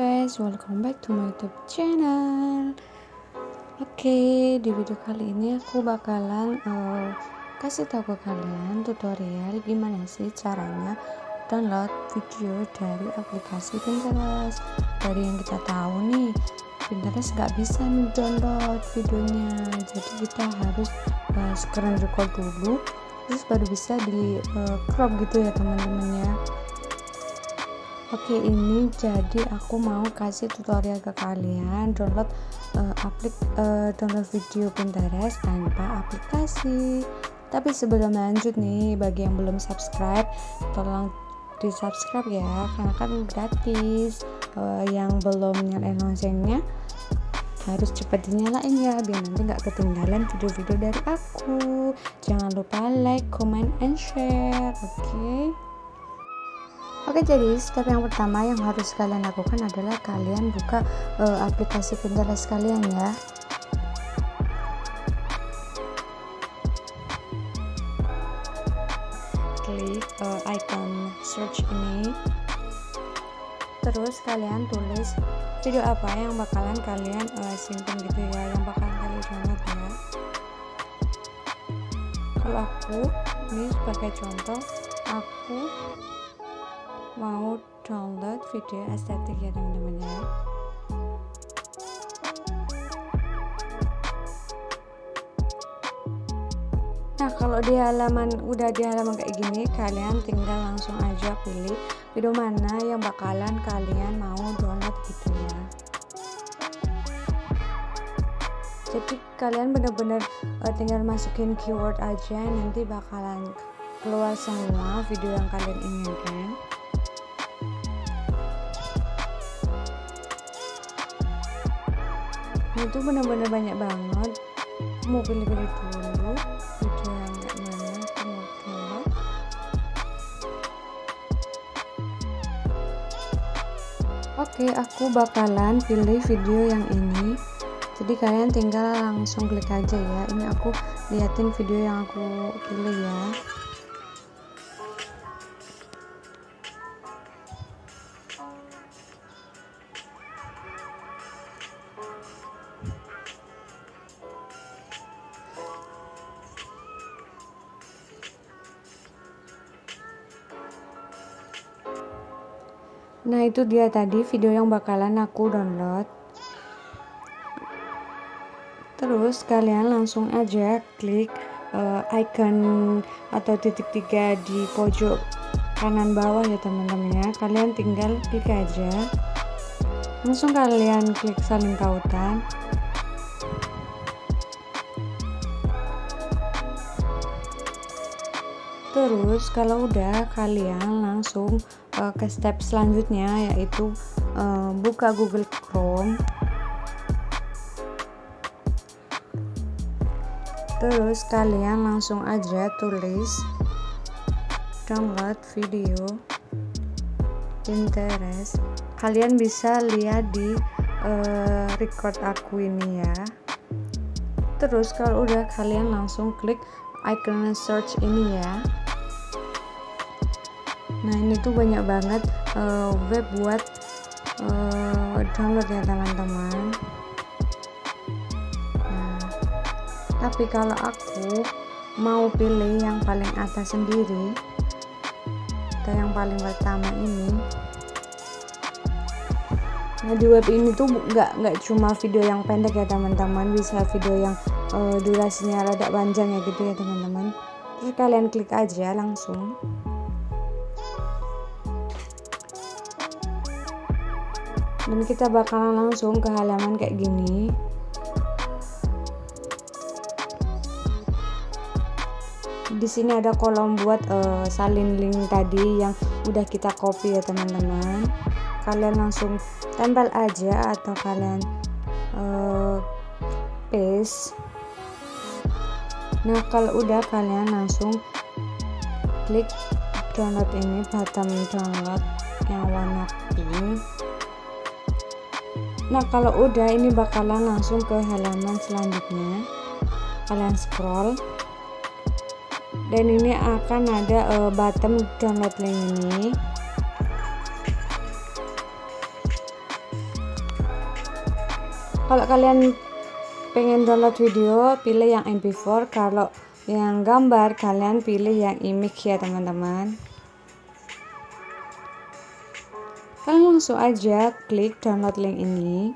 guys, welcome back to my YouTube channel. Oke, di video kali ini aku bakalan uh, kasih tahu ke kalian tutorial gimana sih caranya download video dari aplikasi Pinterest. Dari yang kita tahu nih, Pinterest nggak bisa download videonya, jadi kita harus uh, screen record dulu, terus baru bisa di uh, crop gitu ya teman-teman ya Oke ini jadi aku mau kasih tutorial ke kalian download uh, aplik uh, download video Pinterest tanpa aplikasi. Tapi sebelum lanjut nih bagi yang belum subscribe tolong di subscribe ya karena kan gratis. Uh, yang belum nyalain loncengnya harus cepat dinyalain ya biar nanti nggak ketinggalan video-video dari aku. Jangan lupa like comment and share oke? okay? Oke jadi step yang pertama yang harus kalian lakukan adalah kalian buka uh, aplikasi Pinterest kalian ya. Klik uh, icon search ini. Terus kalian tulis video apa yang bakalan kalian uh, simpan gitu ya yang bakalan kalian download ya. Kalau aku ini sebagai contoh aku mau download video estetik ya teman-teman ya. Nah kalau di halaman udah di halaman kayak gini kalian tinggal langsung aja pilih video mana yang bakalan kalian mau download gitu ya. Jadi kalian bener-bener uh, tinggal masukin keyword aja nanti bakalan keluar semua video yang kalian inginkan itu benar-benar banyak banget. Mau pilih-pilih dulu video yang mana oke aku bakalan pilih video yang ini. Jadi kalian tinggal langsung klik aja ya. Ini aku liatin video yang aku pilih ya Nah itu dia tadi video yang bakalan aku download. Terus kalian langsung aja klik uh, icon atau titik tiga di pojok kanan bawah ya teman-teman ya. Kalian tinggal klik aja. Langsung kalian klik saling tautan. Terus kalau udah kalian langsung uh, ke step selanjutnya yaitu uh, buka Google Chrome. Terus kalian langsung aja tulis download video Pinterest. Kalian bisa lihat di uh, record aku ini ya. Terus kalau udah kalian langsung klik icon search ini ya nah ini tuh banyak banget uh, web buat uh, download ya teman-teman. Nah tapi kalau aku mau pilih yang paling atas sendiri atau yang paling pertama ini nah di web ini tuh nggak nggak cuma video yang pendek ya teman-teman. Bisa video yang uh, durasinya rada panjang ya gitu ya teman-teman. Terus kalian klik aja langsung dan kita bakalan langsung ke halaman kayak gini. Di sini ada kolom buat uh, salin link tadi yang udah kita copy ya teman-teman. Kalian langsung tempel aja atau kalian uh, paste. Nah kalau udah kalian langsung klik download ini button download yang warna pink nah kalau udah ini bakalan langsung ke halaman selanjutnya. Kalian scroll. Dan ini akan ada uh, button download link ini. Kalau kalian pengen download video pilih yang mp4 kalau yang gambar kalian pilih yang image ya teman-teman kalian langsung aja klik download link ini.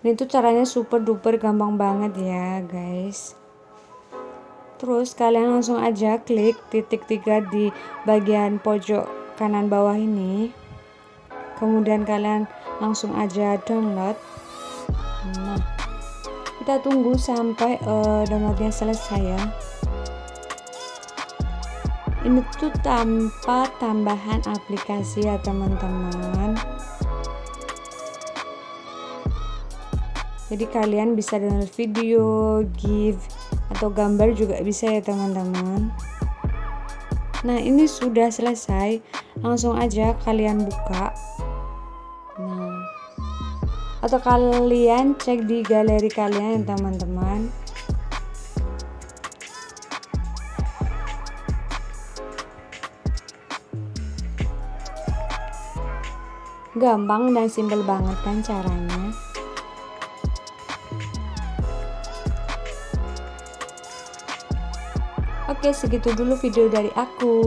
Ini tuh caranya super duper gampang banget ya guys. Terus kalian langsung aja klik titik tiga di bagian pojok kanan bawah ini. Kemudian kalian langsung aja download. Nah kita tunggu sampai uh, downloadnya selesai ya ini tuh tanpa tambahan aplikasi ya teman-teman. Jadi kalian bisa download video, GIF, atau gambar juga bisa ya teman-teman. Nah ini sudah selesai. Langsung aja kalian buka. Nah atau kalian cek di galeri kalian ya teman-teman gampang dan simpel banget kan caranya Oke, segitu dulu video dari aku.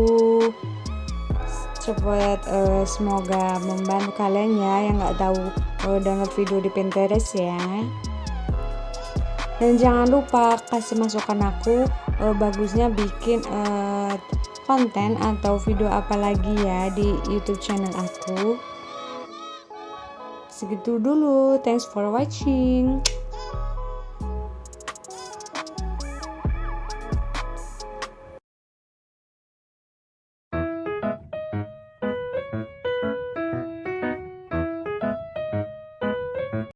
Cepat uh, semoga membantu kalian ya yang nggak tahu uh, download video di Pinterest ya. Dan jangan lupa kasih masukan aku uh, bagusnya bikin uh, konten atau video apa lagi ya di YouTube channel aku. Segitu dulu. Thanks for watching.